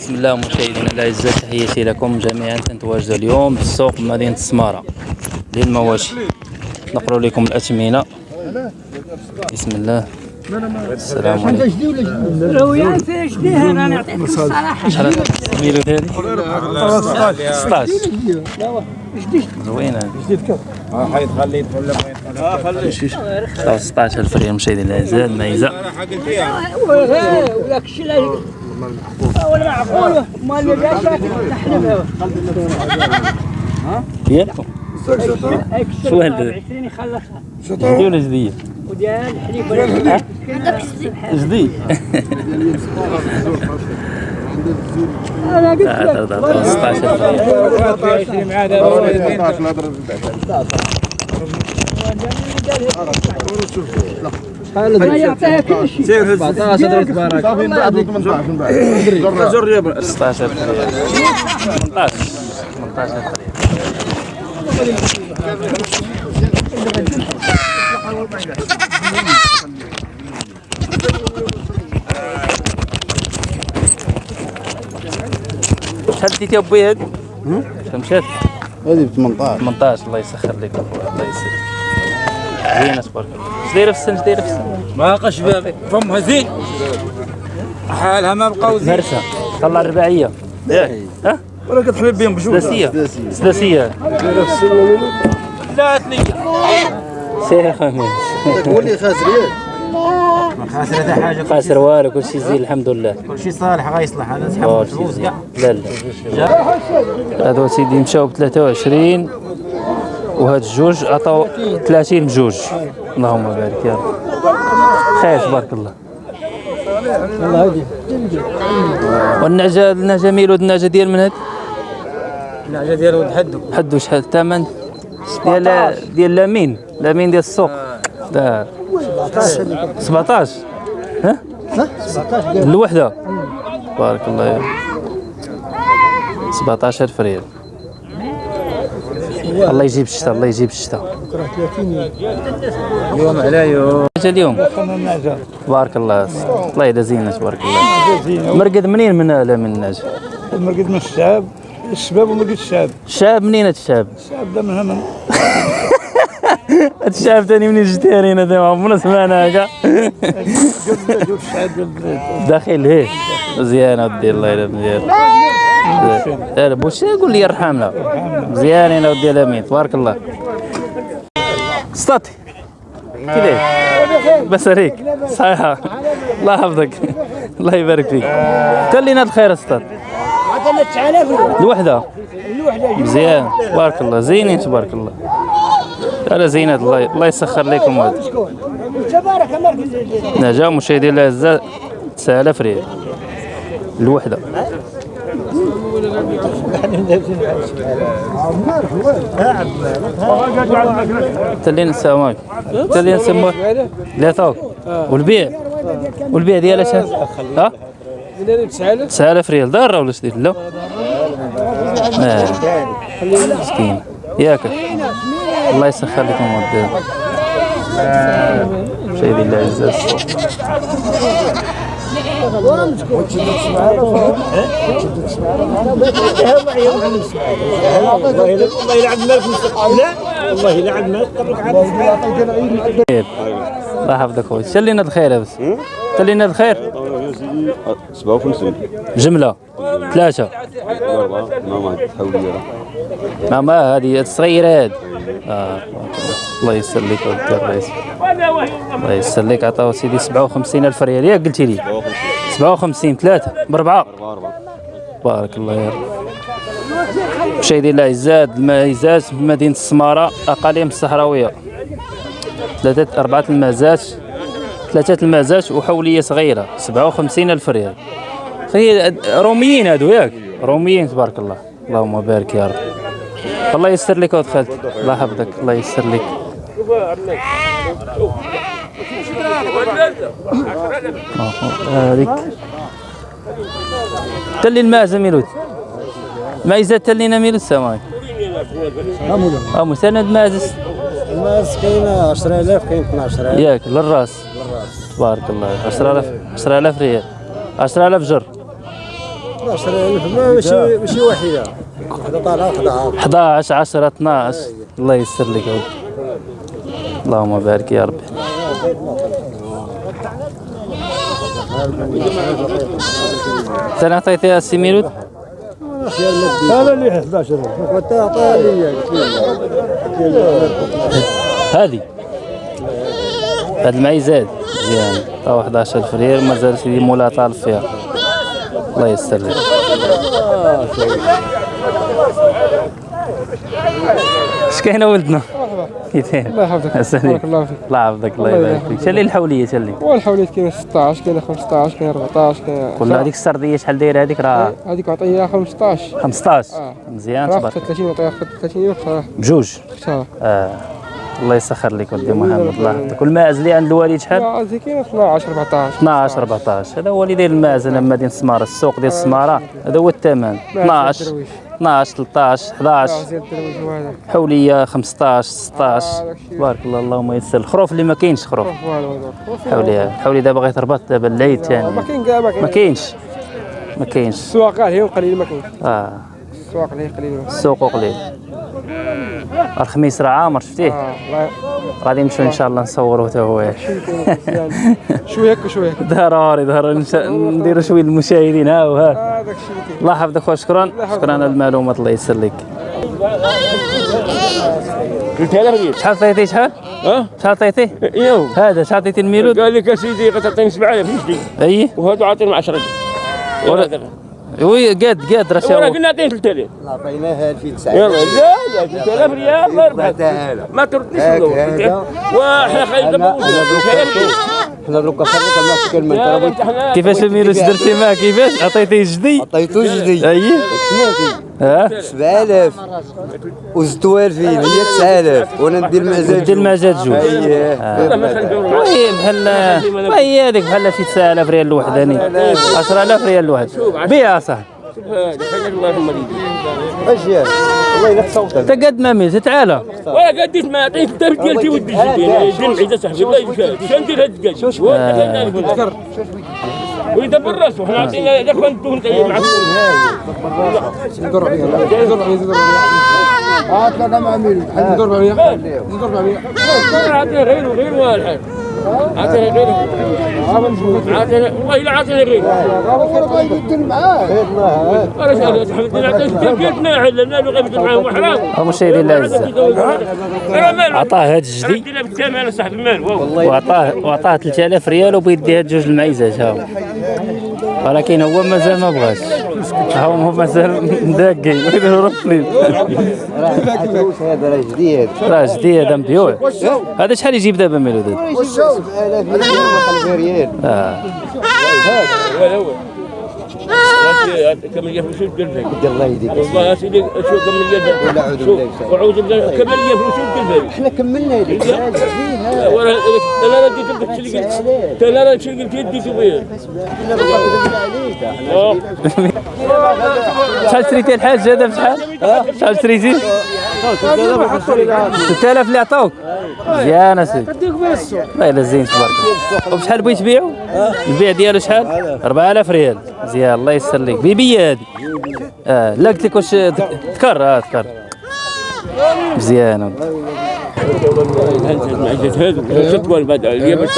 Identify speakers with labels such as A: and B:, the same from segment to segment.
A: بسم الله مشاهدينا الاعزاء تحياتي لكم جميعا. تنتواجد اليوم في السوق بمدينه السماره للمواشي. نقرأ لكم الاثمنه بسم الله. السلام عليكم.
B: لو يا في جديها راني نعطيك الصراحه
A: شحال ميلو هذه 16 زوينه
C: حيد خليه يدخل لما يدخل
A: 16000 ريال مشاهدينا الاعزاء الميزه
B: الشيء ولا ما اللي جا شاكل نحلبها
A: ديالكم شو هذا
B: 20 يخلصها
A: جديد ولا جديد؟
B: وديال الحليب ولا
A: جديد
B: أنا قلت
A: هذا هذا 16000 ريال
C: مع هذا
B: ما يعطيها كل شيء.
C: سير هز 17 تبارك صافي من بعد 18 من بعد جر يا
A: 16000 ريال 18 18000 ريال شحال ديتي أبوي هاد؟ شحال مشات؟
C: هذه ب 18
A: 18 الله يسخر لك الله يسر زينة تبارك الله اش دايره في السن اش دايره في السن؟
D: ما بقاش بابي فمها زين حالها ما بقاو زين.
A: مرسى. طلع الرباعية. ياك ها؟
C: ولا كتحلب بهم بجوج
A: سداسيه سداسيه
D: لا ثنية
A: سير خميس.
C: هو اللي خاسر
D: خاسر هذا حاجة.
A: خاسر والو كلشي زين الحمد لله.
D: كل شيء صالح غيصلح هذا سحب الفلوس كاع.
A: لا لا. هادو سيدي مشاو ب 23 وهاد الجوج عطاو 30 بجوج اللهم بارك يا رب. خير تبارك الله. والنعجة النعجة ميلود النعجة ديال من هاد؟
D: الحاجة ديالو تحدوا
A: حدو. شحال؟ الثمن؟ ديال ديال لامين لامين ديال السوق؟ لا 17 ها؟ 17 الوحدة. بارك الله يا 17000 ريال. الله يجيب الشتاء الله يجيب الشتاء
D: يوم على يوم.
A: اليوم. بارك الله. الله يدا زينة تبارك الله. مرقد منين من لا من الناجي
E: المرقد من الشعب. الشباب ومرقد الشعب.
A: الشاب منين هاد الشاب
E: الشعب ده من هنا.
A: هاد الشاب تاني منين جيتي هنا دابا عمرنا سمعنا هكا.
E: الشعب
A: داخل هي. مزيان ودي الله يلا مزيان. لا بوش قول لي يرحمنا. مزيانين ودي الامين تبارك الله. سطاتي كيفاش بس عليك صحيحة. الله يحفظك. الله يبارك فيك. تلينا الخير سطات
B: عطنا 9000
A: الوحدة.
B: الوحده
A: مزيان تبارك الله. زينين تبارك الله. لا زينات الله الله يسخر لكم. هذا
B: تبارك مركز
A: نجا مشاهدينا الاعزاء 9000 ريال الوحدة. تلين عليكم تلين سموه لا ثوب والبيع. والبيع ديالها شحال ها؟ 9000 ريال. دار ولا شديد لا. آه. مسكين. ياك. الله يسخر لكم ودي مشاهدي الاعزاء
E: والله لا
A: الله يحفظك خويا تلينا الخير بس تلينا الخير
F: 57
A: جمله ثلاثة
F: أربعة ما تحولي
A: ما ما هذه الصغيرة هذه. آه. الله يسر لك ودي الرئيس الله يسر لك. عطاو سيدي 57 ألف ريال. ياك قلتي لي؟ 57 ثلاثة. باربعة. بارك الله يا رب. مشاهدينا الاعزاء الميزات في مدينة السمارة. أقاليم الصحراوية. ثلاثة أربعة المازات. ثلاثة المازات وحولية صغيرة. 57 ألف ريال. روميين هادو ياك؟ روميين تبارك الله. اللهم بارك يا رب. الله يسر لك ودخلت الله يحفظك الله يسر لك. هذيك تلي الماء زميلوت. ما إذا تلينا ميلوت سامي آه مسند مازس
E: الماس كاين 10000 كاين 12000
A: ياك للراس. تبارك الله. 10000 10000 ريال. 10000 جر.
B: 12000 ماشي ماشي وحده
A: 11 10 12 الله يسر لك عود اللهم بارك يا ربي. أنا عطيتيها السي ميلود
B: هذا اللي 11000 وانت عطاها لي
A: هذه. هاد المعي زاد مزيان. عطاو 11000 ريال مازال سيدي مولا طالب فيها الله يسر لك. اش كاين ولدنا؟ كيفين الله
G: يحفظك.
A: بارك
G: الله فيك.
A: الله يحفظك الله يبارك فيك. شالي الحولية شالي
G: والحوليت كاين 16 كاين 15 كاين 14 كاين
A: كل هذيك السردية شحال دايرة؟ هذيك راه
G: هذيك عطيها 15
A: 15
G: آه.
A: مزيان تبارك.
G: 30 عطيها 30 وخساره
A: بجوج؟ آه. الله يسخر لك ولدي محمد الله يحفظك. والماعز اللي عند الوالد شحال؟
G: هذه كاين 12 14
A: 12 14 هذا هو اللي داير الماعز أنا مدينه السمارة السوق ديال السمارة هذا هو الثمن. 12
G: درويش.
A: 12 13 11
G: زيد الدرويش وهذا
A: حولية 15 16
G: آه،.
A: تبارك الله اللهم يسر. الخروف اللي ما كاينش خروف. حولية الحوليه دابا غيتربط دابا العيد
G: ما
A: ثاني
G: كاين كاع ما
A: ما
G: كاين
A: كاينش. ما كاينش.
G: السواق قليل ما كاين
A: آه.
G: السواق اللي قليل
A: السوق قليل. الخميس راه عامر شفتيه؟
G: الله
A: غادي نمشيو إن شاء الله نصوروه حتى هو.
G: شوية هكا شوية هكا.
A: ضروري ضروري. نديروا شوية للمشاهدين ها وها
G: هذاك الشيء اللي كاين.
A: الله يحفظك خويا شكرا. شكرا على المعلومات الله يسر لك
E: 3000 ريال
A: شحال عطيتي شحال؟
E: آه
A: شحال عطيتي؟
E: أيوه
A: هذا شحال عطيتي الميلود؟
E: قال لك يا سيدي غتعطيني 7000 جديد
A: أي؟
E: وهذا عاطيني 10
A: ولا- وي قاد قاد راه
E: ولا
A: شاو
E: قلنا عطيني 3000
B: عطيناها 2900
E: يلا لا لا 3000 ريال الله يربحك
B: تعال
E: ما تردنيش
B: هاك
E: ولا
B: إحنا دروك خرجت ما كلمه
A: كيفاش الميلود درتي معاه كيفاش عطيتيه جدي؟
B: عطيتو جدي
A: اي
B: سمعتي
A: ها
B: 7000 وزدتو 2000 هي 9000 وأنا ندير معزات
A: دير المعزات جوج
E: والله ما خلينا نروح
A: وي بحال وهي هذيك بحال شي 9000 ريال الوحداني 10000 ريال الواحد بيع صاحبي
E: خلينا الله يرحم والديك
B: اش والله الا
A: انت قد ما ميت تعالى
E: ولا قديت ما عطيت الدرب ديالتي ودي جدي دير معيزه صاحبي الله يجزاك شنو ندير هاد الدقاج ويدبر راسه؟ حنا عطينا إذا كنت انت معك
G: ندور عليها ندور عليها ندور عليها
B: آه طلعنا مع مين
G: عليها ندور عليها
E: عطينا غيره غير والحال عطينا غيره والله الا عطينا غيره
B: والله يدير معاه
A: عطاه هاد الجدي وعطاه وعطاه 3000 ريال وبيدي هاد جوج المعيزات ها. ولكن هو مازال ما بغاش. ها هو هو مازال مداقي ويديروا رفلين
B: عطوش هذا راه جديد
A: راه جديد هذا مبيوع. هذا شحال يجيب دابا ميلود هذا؟
B: 7000 ريال
A: آه.
E: ولا هو كم لي فلوس الدرب
B: الله يهديك
E: والله سيدي شو كم لي
B: ولا أعوذ بالله.
E: وأعوذ بالله كم لي فلوس الدرب
B: إحنا كملنا هذيك فيها
E: وأنا أنا رديت لك اللي قلت أنا راه شي قلت يدي شوية
A: شحال شريتي الحاج هذا بشحال؟ شحال شريتي؟ 6000 اللي عطاوك. مزيان اسيدي والله إلا زين تبارك الله. وبشحال بغيت تبيعو؟ البيع ديالو شحال؟ 4000 ريال. مزيان الله يسر لك. بيبية هذه. آه لا قلت لك واش تكر آه تكر مزيان
E: هذو ست وال بعد اللي باش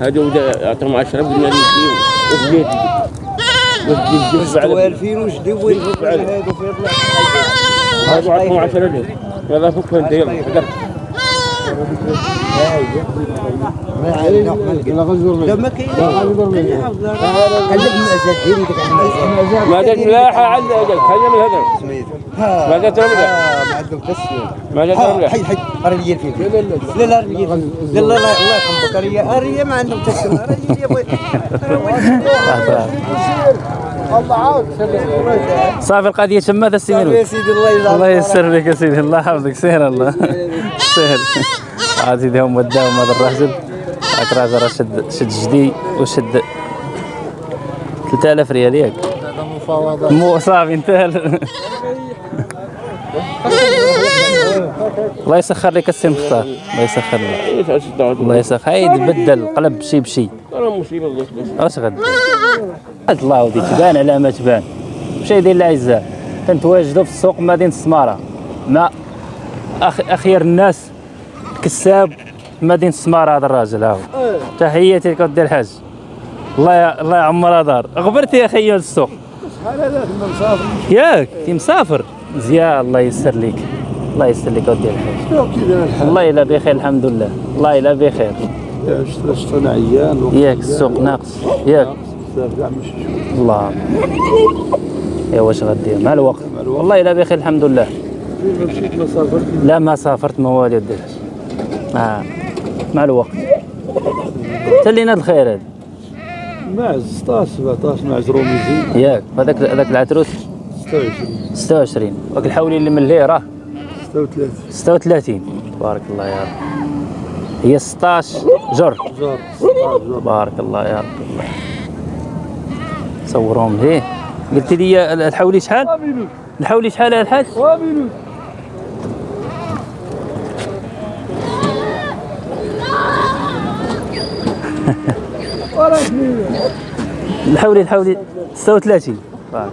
E: هذو عطاهم 10 قلنا لي وديت وديت
B: 2000 وجدي وين هذا في
E: هذو عطاهم 10 ليه يلا فك انت يلا قدر
B: ما عندنا لا غزور لا ما كاين ديك المعزات
E: ما درت ملاحه عندنا هذا خلينا من هذا ما درت رمله
B: ما
E: درت رمله
B: حي حي راه الفيل لا لا الفيل لا لا لا الله يرحمك راه راه ما عندهم يا بوي الله عاود
A: صافي القضية
B: يا
A: ميلود
B: سيدي الله يجزاك
A: الله يسر لك يا سيدي الله يحفظك. سير الله. سير عاد سيدي هم وداهم هذا الراجل هاك الراجل راه شد شد جدي وشد 3000 ريال ياك. مو صافي انتهى. الله يسخر لك السي مختار. الله يسخر لك. الله يسخر. هاي بدل قلب شي بشي.
E: أنا مصيبة الله
A: اش غد الله ودي تبان على ما تبان. مشاهدينا الاعزاء كنتواجدوا في السوق مدينة السماره مع أخ... أخير الناس كساب مدينة السماره هذا الراجل هاهو تحياتي لك ودي الحاج. الله ي... الله يعمر دار غبرتي يا خيو السوق. ياك كي مسافر. مزيان. الله يسر لك الله يسر لك ودي الحاج. والله الا بخير الحمد لله. والله الا بخير.
C: شفت أنا عيان
A: ياك السوق ناقص. ياك. الله. يا واش غدير؟ مع الوقت؟ والله إلا بخير الحمد لله.
C: ما سافرت
A: لا ما سافرت ما والو دير. آه. مع الوقت. تلينا الخير هذا.
C: مع 16 17 مع روميزي.
A: ياك. هذاك هذاك العتروس؟
C: 26
A: 26 وك الحولي اللي من اللي راه
C: 36
A: 36 بارك الله يا رب. هي 16 جر.
C: جار
A: بارك الله يا رب. صورهم ليه قلت لي الحولي شحال؟ الحولي شحال يا الحاج؟ الحولي الحولي. 36 بارك.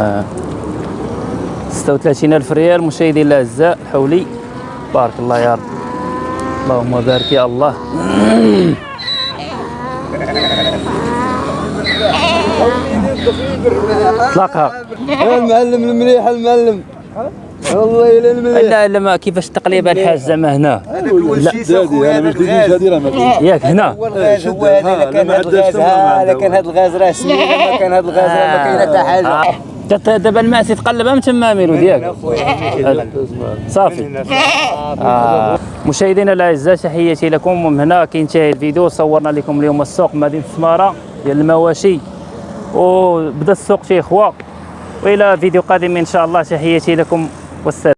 A: آه. 36 ألف ريال. مشاهدينا الأعزاء الحولي. بارك الله يا رب. اللهم بارك يا الله. اطلقها
B: المعلم المليح المعلم. والله الا المليح.
A: لا لا ما كيفاش تقليب الحاج زعما هنا.
C: دادي أنا مش ديدي هذه راه ما
A: ياك هنا.
B: هو الغاز هو هذا كان هذا الغاز. هذا كان هذا الغاز راه سنين ما كان هذا الغاز راه ما كاين حتى حاجة.
A: آه. دابا الماء تقلب من تما ميلو ديالك صافي. آه. مشاهدينا الأعزاء تحياتي لكم. ومن هنا كينتهي الفيديو صورنا لكم اليوم السوق مدينة سمارة. ديال المواشي. وبدا السوق فيه خوا وإلى فيديو قادم إن شاء الله. تحياتي لكم. والسلام.